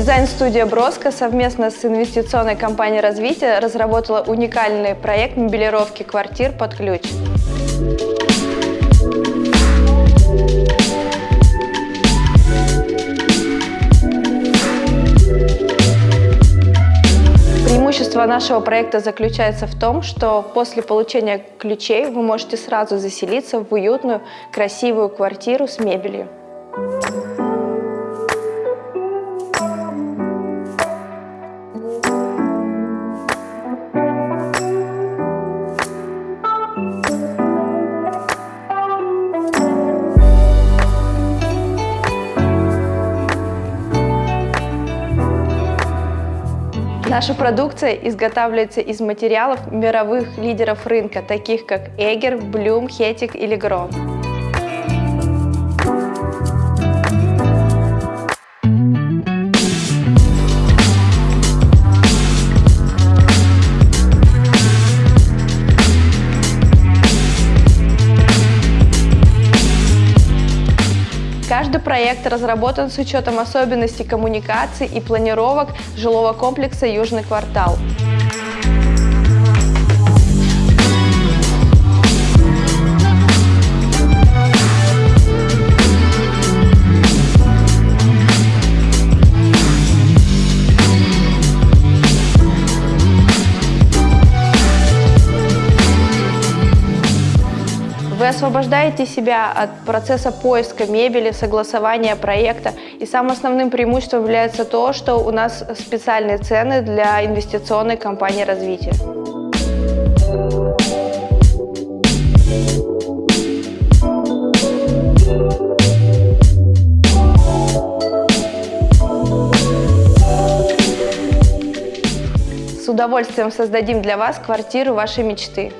Дизайн-студия «Броско» совместно с инвестиционной компанией развития разработала уникальный проект мебелировки квартир под ключ. Преимущество нашего проекта заключается в том, что после получения ключей вы можете сразу заселиться в уютную, красивую квартиру с мебелью. Наша продукция изготавливается из материалов мировых лидеров рынка, таких как Эгер, Блюм, Хетик или Грон. Каждый проект разработан с учетом особенностей коммуникаций и планировок жилого комплекса «Южный квартал». Освобождаете себя от процесса поиска мебели, согласования проекта. И самым основным преимуществом является то, что у нас специальные цены для инвестиционной компании развития. С удовольствием создадим для вас квартиру вашей мечты.